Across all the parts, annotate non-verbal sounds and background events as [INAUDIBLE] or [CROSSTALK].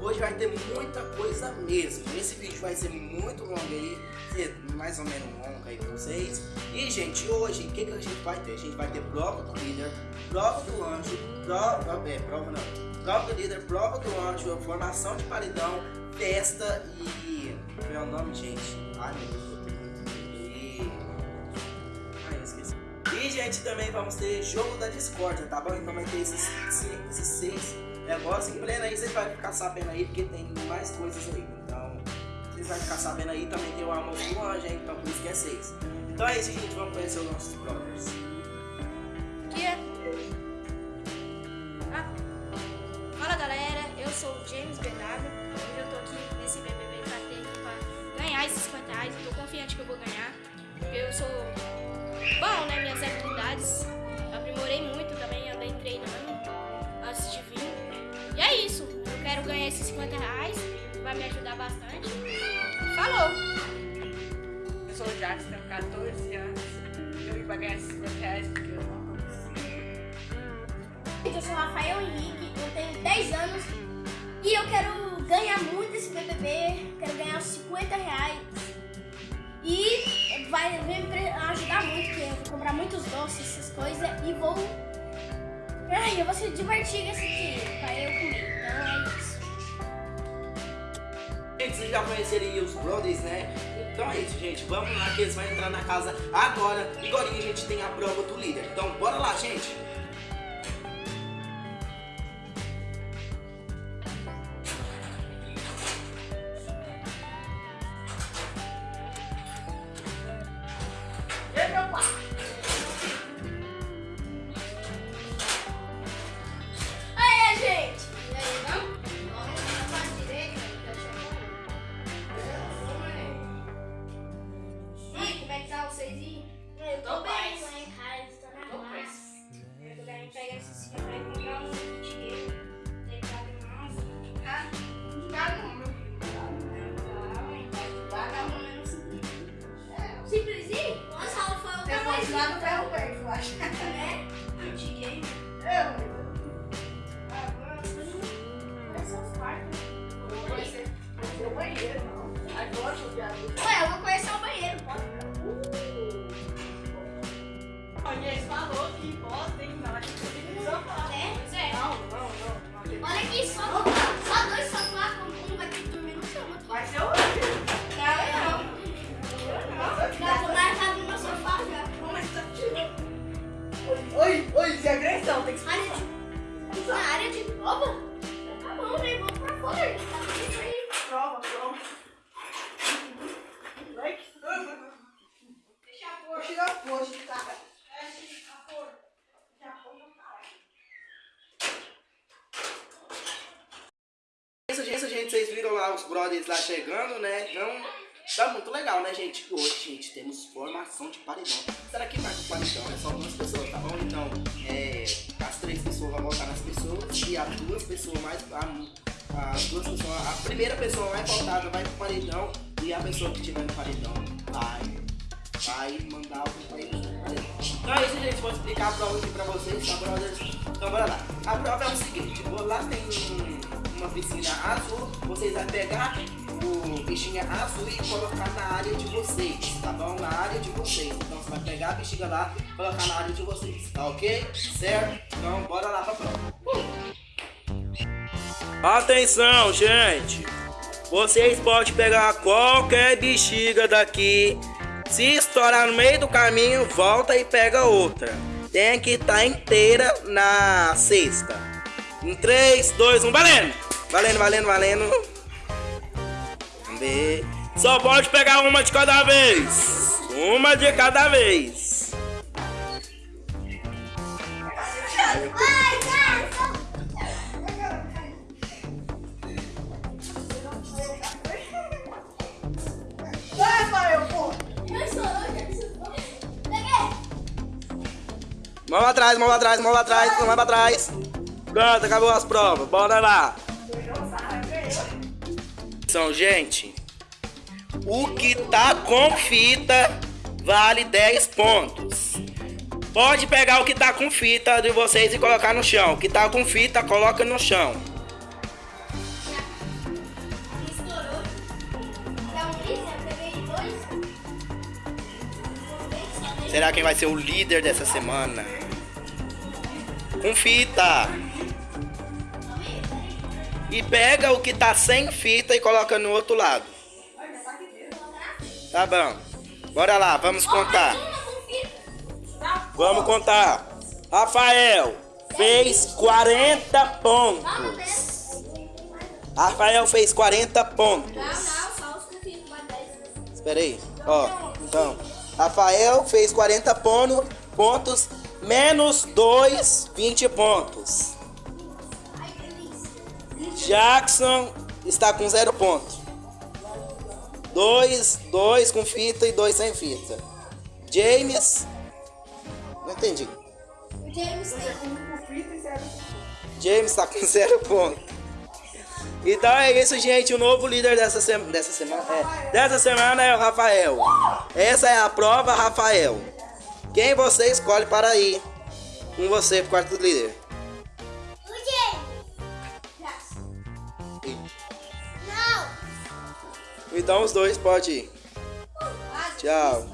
Hoje vai ter muita coisa mesmo. Esse vídeo vai ser muito longo aí, mais ou menos longo aí pra vocês. E, gente, hoje, o que, que a gente vai ter? A gente vai ter prova do líder, prova do anjo, prova, é, prova não, prova do líder, prova do anjo, formação de paredão, festa e... Qual é o nome, gente? Ai, meu Deus. E, gente, também vamos ter jogo da discórdia, tá bom? Então vai ter esses, esses seis negócios em pleno aí, vocês vão ficar sabendo aí, porque tem mais coisas aí. Então, vocês vão ficar sabendo aí, também tem o almoço do anjo, então por isso que é seis. Então é isso, gente, vamos conhecer os nossos brothers. Que é? Ah. Fala galera, eu sou o James Bernardo. Hoje eu tô aqui nesse BBB aqui pra ganhar esses 50 reais. Tô confiante que eu vou ganhar, porque eu sou bom, né? Minhas habilidades. Aprimorei muito também, andei treinando Eu quero ganhar esses 50 reais. Vai me ajudar bastante. Falou! Eu sou o Jackson, tenho 14 anos. Eu vim pra ganhar esses 50 reais porque eu não Eu sou Rafael Henrique, eu tenho 10 anos e eu quero ganhar muito esse BBB, quero ganhar os 50 reais. E vai me ajudar muito, porque eu vou comprar muitos doces, essas coisas, e vou... Ai, eu vou se divertir com esse dinheiro pra eu comer, então é isso. Gente, vocês já conheceram os brothers, né? Então é isso, gente. Vamos lá que eles vão entrar na casa agora. E agora a gente tem a prova do líder. Então, bora lá, gente. Lá chegando, né? Então, tá muito legal, né, gente? Hoje, gente, temos formação de paredão. Será que marca o paredão? É só duas pessoas, tá bom? Então, é, as três pessoas vão votar nas pessoas e as duas pessoas mais... A, as duas pessoas... A primeira pessoa mais votada vai pro paredão e a pessoa que tiver no paredão vai... Vai mandar o paredão. Então é isso, gente. Vou explicar a prova aqui pra vocês, tá, brothers? Então, bora lá. A prova é o seguinte. Vou lá tem um- uma piscina azul. Vocês vão pegar o bichinho azul e colocar na área de vocês, tá bom? Na área de vocês. Então, você vai pegar a bexiga lá e colocar na área de vocês, tá ok? Certo? Então, bora lá pra prova. Atenção, gente! Vocês podem pegar qualquer bexiga daqui. Se estourar no meio do caminho, volta e pega outra. Tem que estar inteira na cesta. Em 3, 2, 1, valendo! Valendo, valendo, valendo. Vamos ver. Só pode pegar uma de cada vez. Uma de cada vez. Vai, vai, eu vou. Mas sou eu, Peguei. Mão atrás, mão atrás, mão atrás, mão pra trás. Pronto, acabou as provas. Bora lá. Gente, o que tá com fita vale 10 pontos. Pode pegar o que tá com fita de vocês e colocar no chão. O que tá com fita, coloca no chão. Será quem vai ser o líder dessa semana? Com fita. E pega o que tá sem fita e coloca no outro lado. Tá bom. Bora lá, vamos contar. Vamos contar. Rafael fez 40 pontos. Rafael fez 40 pontos. Não, não, só os conflitos, mais 10. Espera aí. Ó, então. Rafael fez 40 pono- pontos. Menos 2, 20 pontos. Jackson está com 0 pontos. 2, 2 com fita e 2 sem fita. James. Não entendi. James tem. Um com fita e zero fita. James está com [LAUGHS] 0 pontos. Então é isso, gente. O novo líder dessa, sema- dessa semana. É, dessa semana é o Rafael. Essa é a prova, Rafael. Quem você escolhe para ir com você pro quarto líder? Então os dois podem ir. Tchau.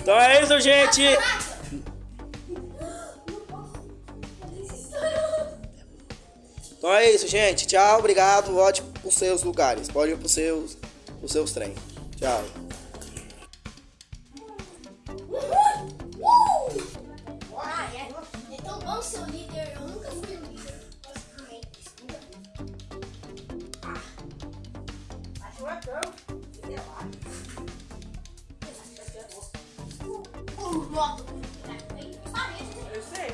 Então é isso, gente. Então é isso, gente. Tchau, obrigado. Volte pros seus lugares. Pode ir pros seus, pros seus trem. Tchau. Eu sei.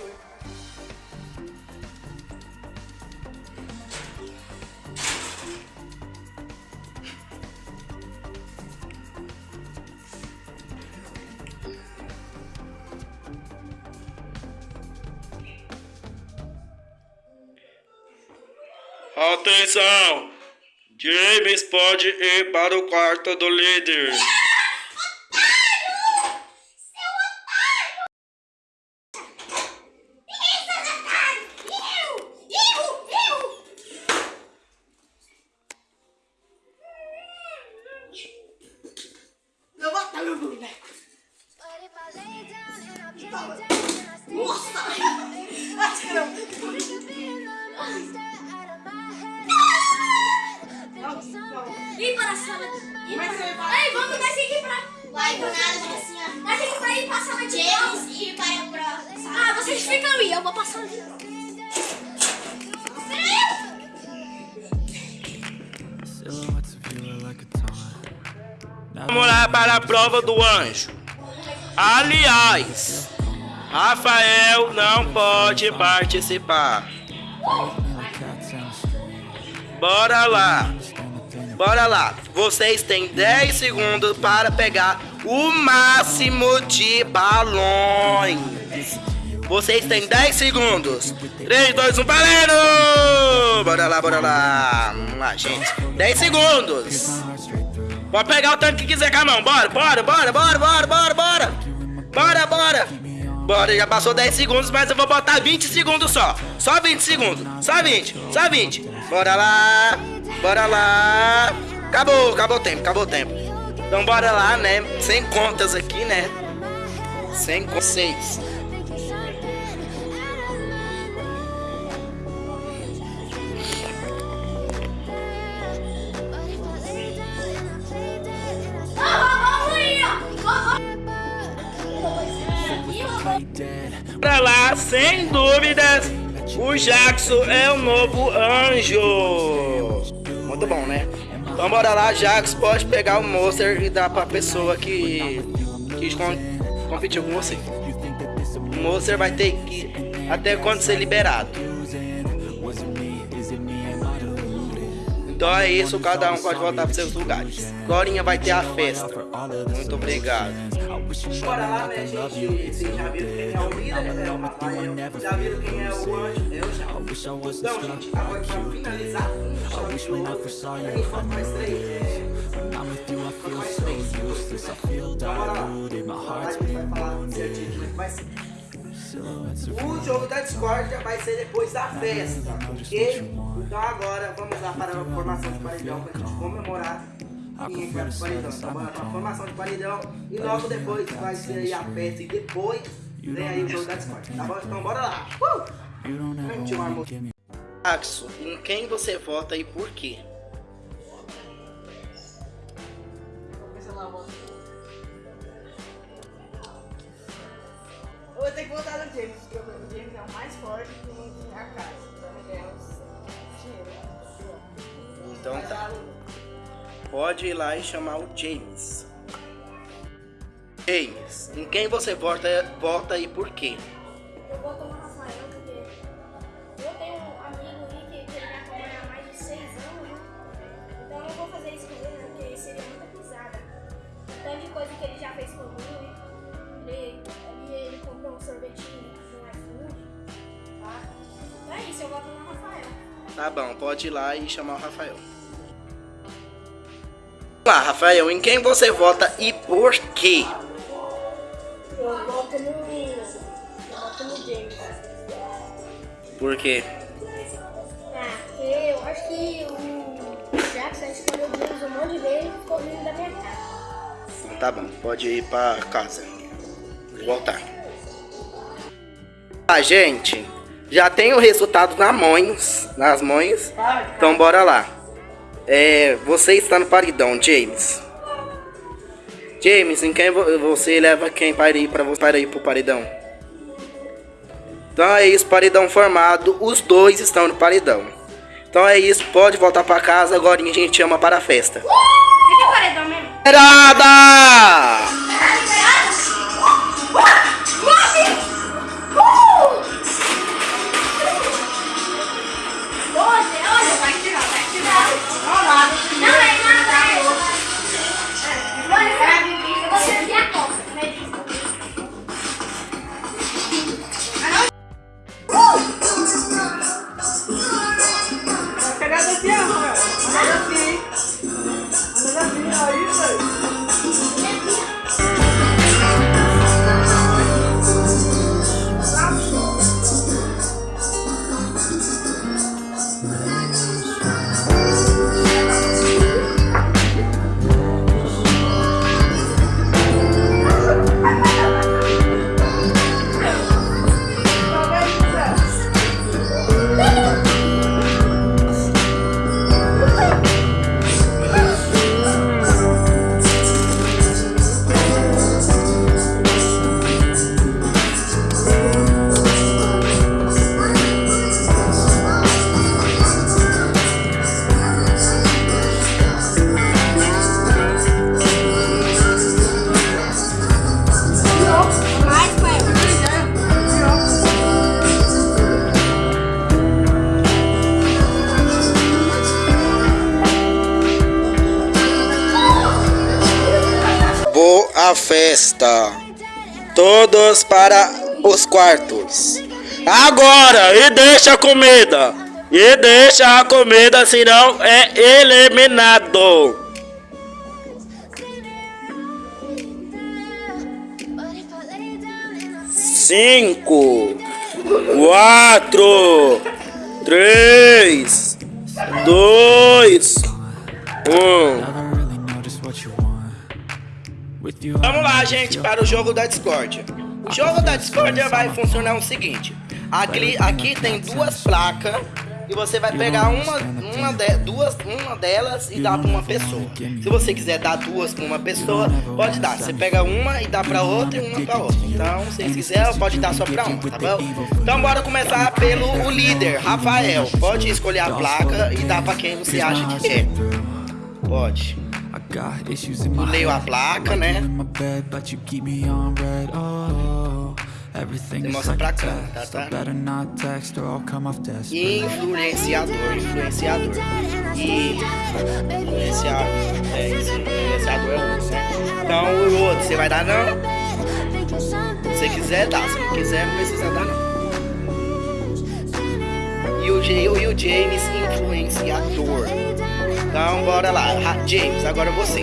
Atenção! James pode ir para o quarto do líder. Vou passar ali. Vamos lá para a prova do anjo. Aliás, Rafael não pode participar. Bora lá. Bora lá. Vocês têm 10 segundos para pegar o máximo de balões. Vocês têm 10 segundos. 3, 2, 1, valendo! Bora lá, bora lá. Vamos lá, gente. 10 segundos. Pode pegar o tanto que quiser com a mão. Bora, bora, bora, bora, bora, bora, bora. Bora, bora. Bora, já passou 10 segundos, mas eu vou botar 20 segundos só. Só 20 segundos. Só 20, só 20. Bora lá. Bora lá. Acabou, acabou o tempo, acabou o tempo. Então bora lá, né? Sem contas aqui, né? Sem contas. Bora lá, sem dúvidas. O Jackson é o novo anjo. Muito bom, né? Então bora lá, Jackson. Pode pegar o Monster e dar pra pessoa que, que com- competiu com você. O Monster vai ter que até quando ser liberado. Então é isso, cada um pode voltar para seus lugares. Glorinha vai ter a festa. Muito obrigado. Bora lá, né, gente? Vocês já viram quem é o líder? É o. Já viram quem é o anjo? Eu já. Então, gente, agora pra finalizar, um chave de ouro. A gente faz mais três. É... Então, bora lá. Vai, vai falar é que vai ser. O jogo da discórdia vai ser depois da festa, ok? Então agora vamos lá para a formação de paredão para a gente comemorar quem vai pro paredão. Então bora para a formação de paredão e logo depois vai ser aí a festa e depois vem aí o jogo da discórdia, tá bom? Então bora lá! Uh! Axo, em quem você vota e por quê? Pode ir lá e chamar o James. James, em quem você vota, vota e por quê? Eu vou tomar Rafael porque eu tenho um amigo aí que, ele me acompanha há mais de seis anos, né? Então eu não vou fazer isso com ele, né? Porque seria muita pisada. Tanto de coisa que ele já fez comigo, ele, ele, ele comprou um sorvetinho no iFood, tá? Então é isso, eu vou tomar Rafael. Tá bom, pode ir lá e chamar o Rafael. Lá, Rafael, em quem você vota e por quê? Eu voto no. Eu voto no James. Por quê? Ah, porque eu acho que o Jackson escolheu o James um monte de vezes e ficou vindo da minha casa. Tá bom, pode ir pra casa. Voltar. Ah, gente, já tem o resultado na mãos, nas mãos. Então bora lá. É, você está no paredão, James. James, em quem vo- você leva quem para ir para você para ir pro paredão? Então é isso, paredão formado. Os dois estão no paredão. Então é isso, pode voltar para casa. Agora a gente chama para a festa. O que paredão mesmo? Liberada! Todos para os quartos. Agora! E deixa a comida! E deixa a comida, senão é eliminado! Cinco, quatro, três, dois, um. Vamos lá, gente, para o jogo da Discord. O jogo da Discord vai funcionar o seguinte: aqui, aqui tem duas placas e você vai pegar uma, uma, de- duas, uma delas e dar para uma pessoa. Se você quiser dar duas para uma pessoa, pode dar. Você pega uma e dá para outra e uma para outra. Então, se vocês quiserem, pode dar só para uma, tá bom? Então, bora começar pelo o líder, Rafael. Pode escolher a placa e dar para quem você acha que quer. Pode. My Leio a placa, né? Mostra pra cá, tá, tá? I better not text or I'll come off desperate. Influenciador, influenciador. E influenciar, é isso, influenciador é o outro, né? Então o outro, você vai dar não? Se você quiser, dá. Se não quiser, não precisa dar não. E o, J, e o James, influenciador. Então bora lá. James, agora você.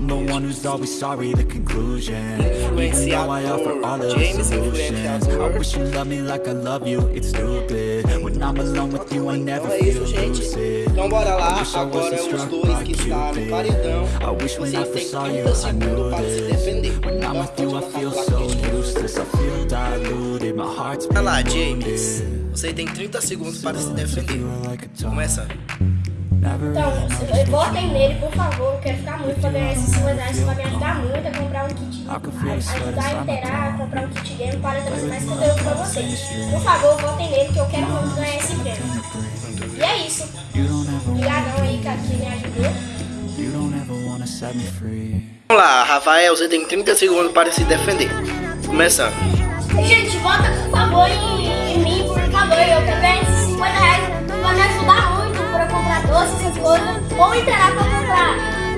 I'm the one who's always sorry, the conclusion. Even though I offer all of the solutions. I wish you loved me like I love you, it's stupid. When I'm alone with you, I never é feel lucid. Então bora lá. I wish I Agora wasn't os dois que estão no paredão. Vocês têm saw you, 30 I segundos knew para se defender. When I'm with you, I pode feel so useless. I feel diluted, my heart's Vai lá, James. Você tem 30 segundos para se defender. Começa. Então, votem you. nele, por favor. Eu quero ficar muito pra ganhar esses 50 reais. Isso vai me ajudar muito a comprar um kit. Ajudar a inteirar, comprar um kit game para trazer mais conteúdo pra vocês. Por favor, votem nele que eu quero muito ganhar esse prêmio. E é isso. You don't ever, Obrigadão aí, cara, que me ajudou. you don't ever wanna set me free. Vamos lá, Rafael, você tem 30 segundos para se defender. Começando. Gente, vota por favor em, em mim, por favor. Eu quero ganhar esses 50 reais. Doces, essas coisas. Ou inteirar pra comprar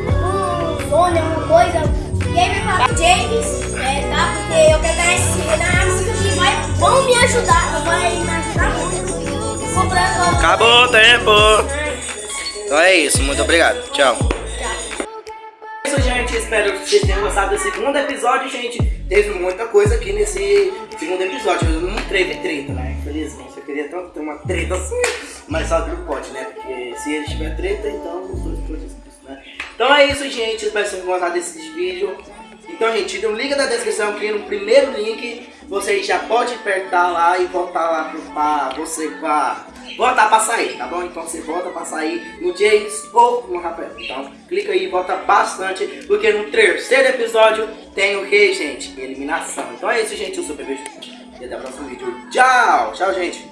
um fone, alguma coisa. E aí vai falar James, é, tá? Porque eu quero ganhar esse ganhar música que vai, vão me ajudar. Vai me ajudar muito. Comprando. Acabou o tempo. Então é isso, muito obrigado. Tchau. É isso, gente. Espero que vocês tenham gostado do segundo episódio, gente. Teve muita coisa aqui nesse segundo episódio. Eu não teve treta, né? Infelizmente, eu queria tanto ter uma treta assim. Mas só que não pode, né? Porque se ele tiver treta, então os dois isso, né? Então é isso, gente. Espero que vocês tenham gostado desse vídeo. Então, gente, no link da descrição, clique no primeiro link. Você já pode apertar lá e voltar lá pro, pra você pra voltar pra sair, tá bom? Então você volta pra sair no James ou no Rafael. Então clica aí volta bastante, porque no terceiro episódio tem o que, gente? Eliminação. Então é isso, gente. Eu sou o Bebê e até o próximo vídeo. Tchau! Tchau, gente!